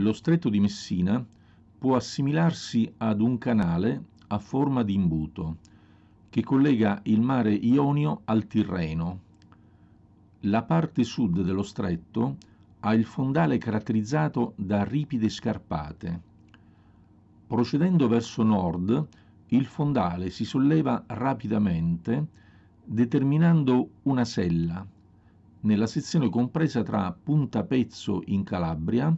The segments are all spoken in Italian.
Lo stretto di Messina può assimilarsi ad un canale a forma di imbuto che collega il mare Ionio al Tirreno. La parte sud dello stretto ha il fondale caratterizzato da ripide scarpate. Procedendo verso nord, il fondale si solleva rapidamente determinando una sella nella sezione compresa tra Punta Pezzo in Calabria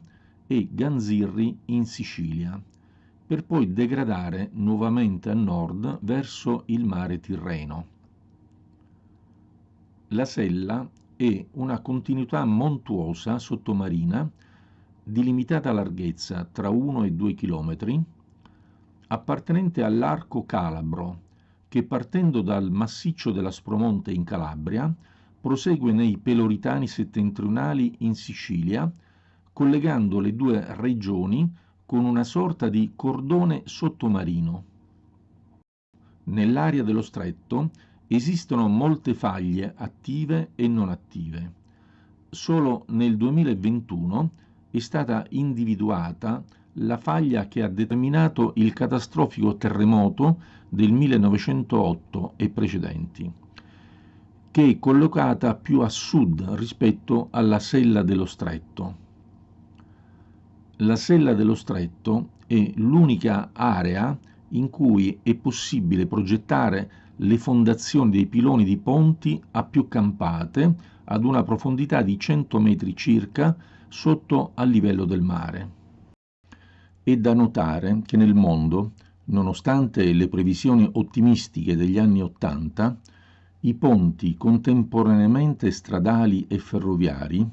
e Ganzirri in Sicilia, per poi degradare nuovamente a nord verso il mare Tirreno. La sella è una continuità montuosa sottomarina di limitata larghezza tra 1 e 2 km, appartenente all'arco calabro, che partendo dal massiccio dell'Aspromonte in Calabria prosegue nei Peloritani settentrionali in Sicilia, collegando le due regioni con una sorta di cordone sottomarino. Nell'area dello stretto esistono molte faglie attive e non attive. Solo nel 2021 è stata individuata la faglia che ha determinato il catastrofico terremoto del 1908 e precedenti che è collocata più a sud rispetto alla sella dello stretto. La sella dello stretto è l'unica area in cui è possibile progettare le fondazioni dei piloni di ponti a più campate ad una profondità di 100 metri circa sotto al livello del mare. È da notare che nel mondo, nonostante le previsioni ottimistiche degli anni Ottanta, i ponti contemporaneamente stradali e ferroviari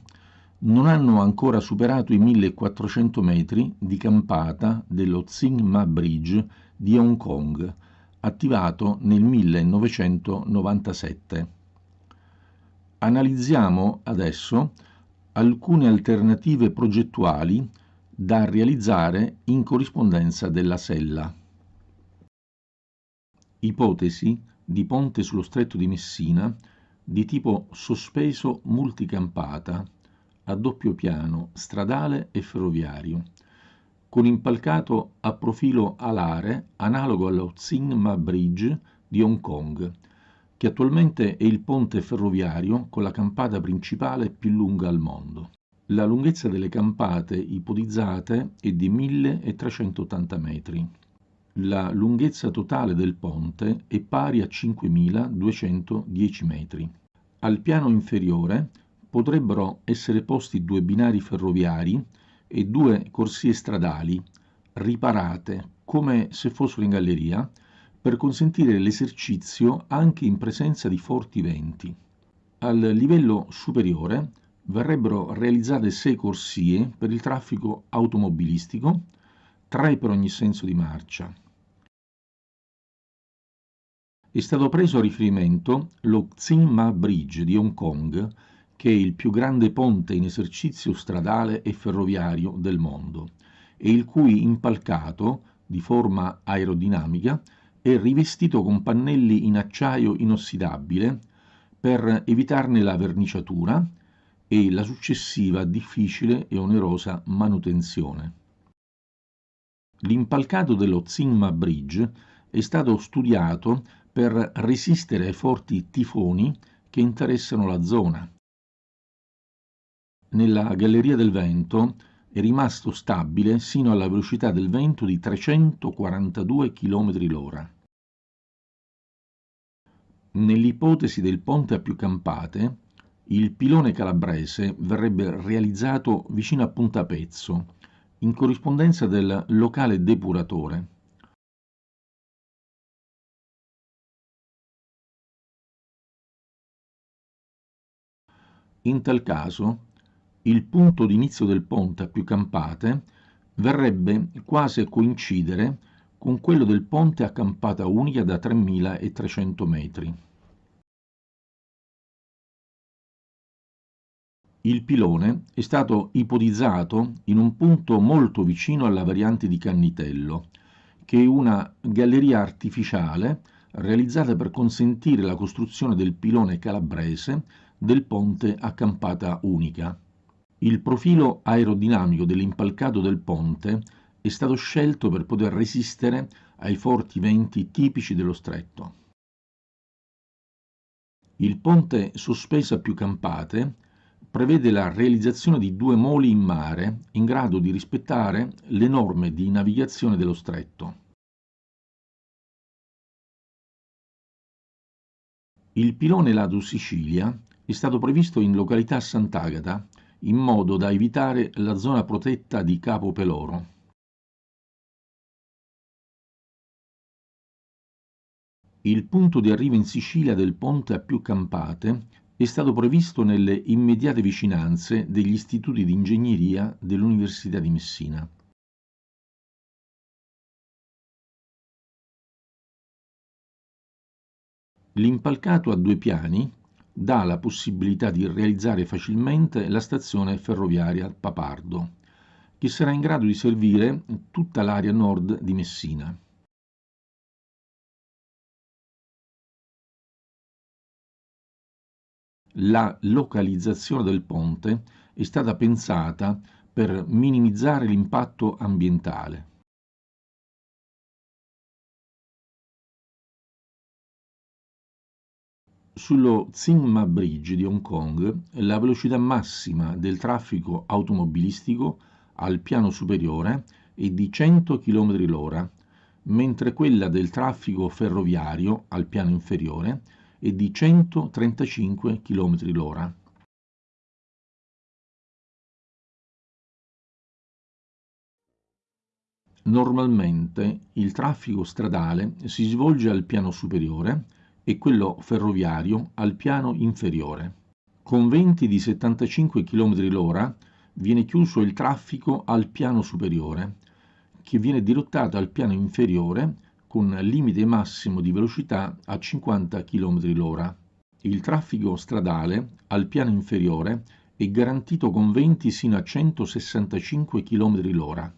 non hanno ancora superato i 1400 metri di campata dello Tsing Ma Bridge di Hong Kong, attivato nel 1997. Analizziamo adesso alcune alternative progettuali da realizzare in corrispondenza della sella. Ipotesi di ponte sullo stretto di Messina di tipo sospeso multicampata a doppio piano stradale e ferroviario con impalcato a profilo alare analogo allo Tsing Ma Bridge di Hong Kong che attualmente è il ponte ferroviario con la campata principale più lunga al mondo. La lunghezza delle campate ipotizzate è di 1380 metri la lunghezza totale del ponte è pari a 5.210 metri. Al piano inferiore potrebbero essere posti due binari ferroviari e due corsie stradali riparate come se fossero in galleria per consentire l'esercizio anche in presenza di forti venti. Al livello superiore verrebbero realizzate sei corsie per il traffico automobilistico, tre per ogni senso di marcia. È stato preso a riferimento lo Tsing Ma Bridge di Hong Kong, che è il più grande ponte in esercizio stradale e ferroviario del mondo e il cui impalcato, di forma aerodinamica, è rivestito con pannelli in acciaio inossidabile per evitarne la verniciatura e la successiva difficile e onerosa manutenzione. L'impalcato dello Tsing Ma Bridge è stato studiato per resistere ai forti tifoni che interessano la zona. Nella galleria del vento è rimasto stabile sino alla velocità del vento di 342 km l'ora. Nell'ipotesi del ponte a più campate, il pilone calabrese verrebbe realizzato vicino a Punta Pezzo, in corrispondenza del locale depuratore. In tal caso, il punto d'inizio del ponte a più campate verrebbe quasi a coincidere con quello del ponte a campata unica da 3.300 metri. Il pilone è stato ipotizzato in un punto molto vicino alla variante di Cannitello, che è una galleria artificiale realizzata per consentire la costruzione del pilone calabrese del ponte a campata unica. Il profilo aerodinamico dell'impalcato del ponte è stato scelto per poter resistere ai forti venti tipici dello stretto. Il ponte sospeso a più campate prevede la realizzazione di due moli in mare in grado di rispettare le norme di navigazione dello stretto. Il pilone lato Sicilia è stato previsto in località Sant'Agata in modo da evitare la zona protetta di Capo Peloro. Il punto di arrivo in Sicilia del ponte a più campate è stato previsto nelle immediate vicinanze degli istituti di ingegneria dell'Università di Messina. L'impalcato a due piani dà la possibilità di realizzare facilmente la stazione ferroviaria Papardo, che sarà in grado di servire tutta l'area nord di Messina. La localizzazione del ponte è stata pensata per minimizzare l'impatto ambientale. Sullo Tsingma Bridge di Hong Kong la velocità massima del traffico automobilistico al piano superiore è di 100 km l'ora, mentre quella del traffico ferroviario al piano inferiore è di 135 km l'ora. Normalmente il traffico stradale si svolge al piano superiore e quello ferroviario al piano inferiore. Con venti di 75 km l'ora viene chiuso il traffico al piano superiore, che viene dirottato al piano inferiore con limite massimo di velocità a 50 km l'ora. Il traffico stradale al piano inferiore è garantito con venti sino a 165 km l'ora.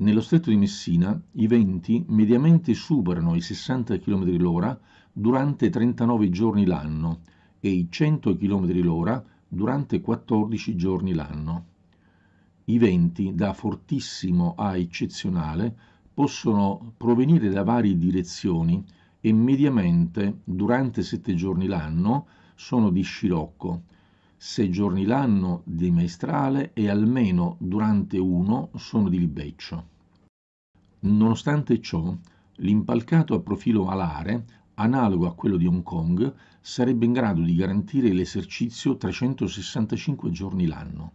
Nello stretto di Messina i venti mediamente superano i 60 km l'ora durante 39 giorni l'anno e i 100 km l'ora durante 14 giorni l'anno. I venti da fortissimo a eccezionale possono provenire da varie direzioni e mediamente durante 7 giorni l'anno sono di scirocco, 6 giorni l'anno di maestrale e almeno durante uno sono di libeccio. Nonostante ciò, l'impalcato a profilo alare, analogo a quello di Hong Kong, sarebbe in grado di garantire l'esercizio 365 giorni l'anno.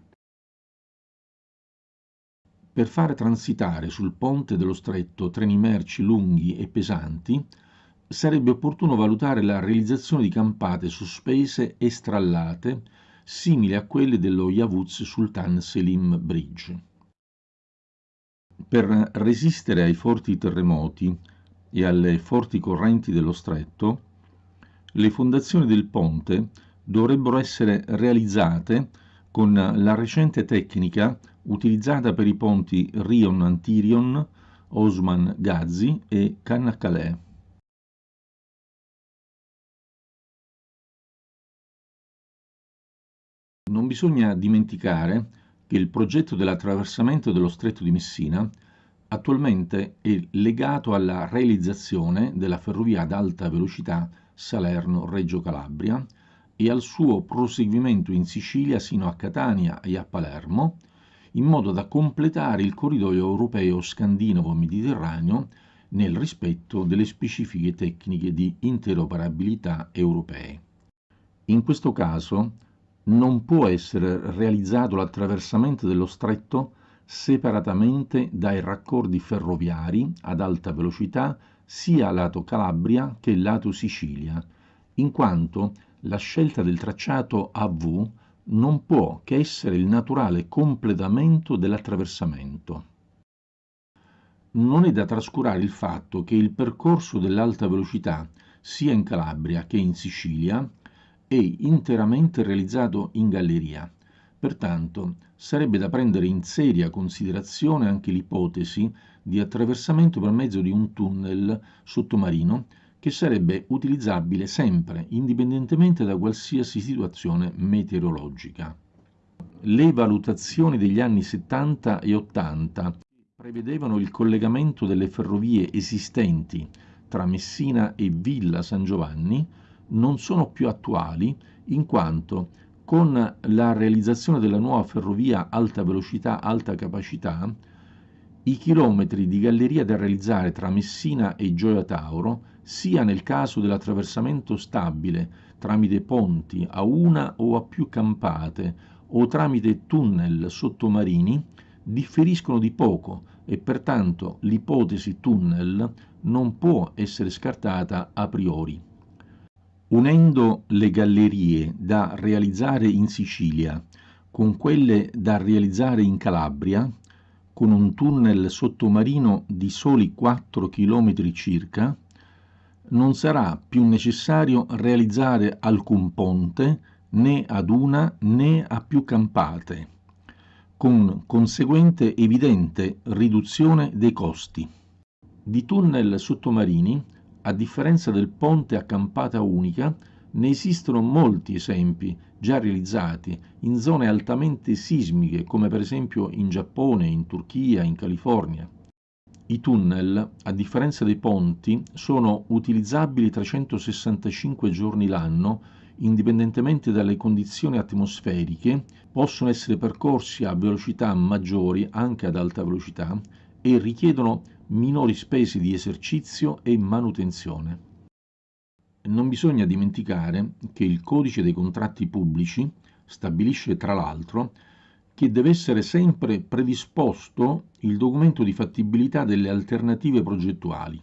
Per fare transitare sul ponte dello stretto treni merci lunghi e pesanti, sarebbe opportuno valutare la realizzazione di campate sospese e strallate simili a quelle dello Yavuz Sultan Selim Bridge. Per resistere ai forti terremoti e alle forti correnti dello stretto, le fondazioni del ponte dovrebbero essere realizzate con la recente tecnica utilizzata per i ponti Rion-Antirion, Osman-Gazi e Cannacalè. Non bisogna dimenticare che il progetto dell'attraversamento dello stretto di Messina attualmente è legato alla realizzazione della ferrovia ad alta velocità Salerno-Reggio Calabria e al suo proseguimento in Sicilia sino a Catania e a Palermo, in modo da completare il corridoio europeo scandinavo-mediterraneo nel rispetto delle specifiche tecniche di interoperabilità europee. In questo caso non può essere realizzato l'attraversamento dello stretto separatamente dai raccordi ferroviari ad alta velocità sia lato Calabria che lato Sicilia, in quanto la scelta del tracciato AV non può che essere il naturale completamento dell'attraversamento. Non è da trascurare il fatto che il percorso dell'alta velocità sia in Calabria che in Sicilia è interamente realizzato in galleria. Pertanto sarebbe da prendere in seria considerazione anche l'ipotesi di attraversamento per mezzo di un tunnel sottomarino che sarebbe utilizzabile sempre, indipendentemente da qualsiasi situazione meteorologica. le valutazioni degli anni 70 e 80 prevedevano il collegamento delle ferrovie esistenti tra Messina e Villa San Giovanni non sono più attuali in quanto con la realizzazione della nuova ferrovia alta velocità alta capacità i chilometri di galleria da realizzare tra Messina e Gioia Tauro, sia nel caso dell'attraversamento stabile tramite ponti a una o a più campate o tramite tunnel sottomarini, differiscono di poco e pertanto l'ipotesi tunnel non può essere scartata a priori. Unendo le gallerie da realizzare in Sicilia con quelle da realizzare in Calabria, con un tunnel sottomarino di soli 4 km circa, non sarà più necessario realizzare alcun ponte né ad una né a più campate, con conseguente evidente riduzione dei costi. Di tunnel sottomarini, a differenza del ponte a campata unica, ne esistono molti esempi già realizzati in zone altamente sismiche come per esempio in Giappone, in Turchia, in California. I tunnel, a differenza dei ponti, sono utilizzabili 365 giorni l'anno indipendentemente dalle condizioni atmosferiche, possono essere percorsi a velocità maggiori anche ad alta velocità e richiedono minori spese di esercizio e manutenzione. Non bisogna dimenticare che il codice dei contratti pubblici stabilisce tra l'altro che deve essere sempre predisposto il documento di fattibilità delle alternative progettuali.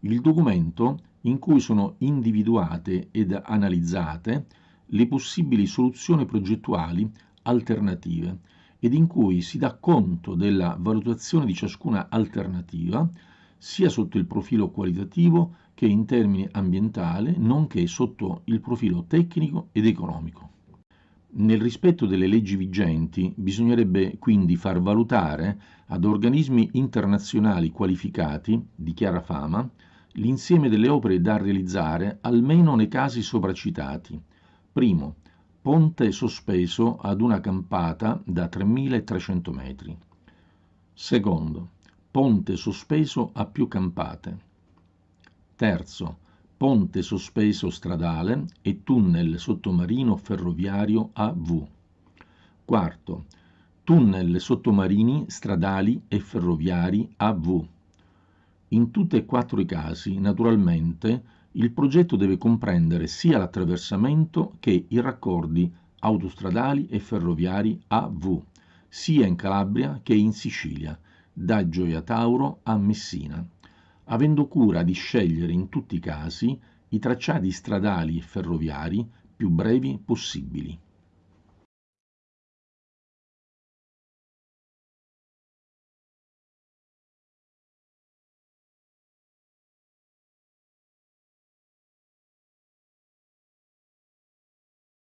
Il documento in cui sono individuate ed analizzate le possibili soluzioni progettuali alternative ed in cui si dà conto della valutazione di ciascuna alternativa sia sotto il profilo qualitativo che in termini ambientali, nonché sotto il profilo tecnico ed economico. Nel rispetto delle leggi vigenti bisognerebbe quindi far valutare ad organismi internazionali qualificati di chiara fama l'insieme delle opere da realizzare almeno nei casi sopracitati. Primo, ponte sospeso ad una campata da 3.300 metri. Secondo, ponte sospeso a più campate. Terzo, ponte sospeso stradale e tunnel sottomarino ferroviario AV. Quarto, tunnel sottomarini stradali e ferroviari AV. In tutti e quattro i casi, naturalmente, il progetto deve comprendere sia l'attraversamento che i raccordi autostradali e ferroviari AV, sia in Calabria che in Sicilia, da Gioia Tauro a Messina, avendo cura di scegliere in tutti i casi i tracciati stradali e ferroviari più brevi possibili.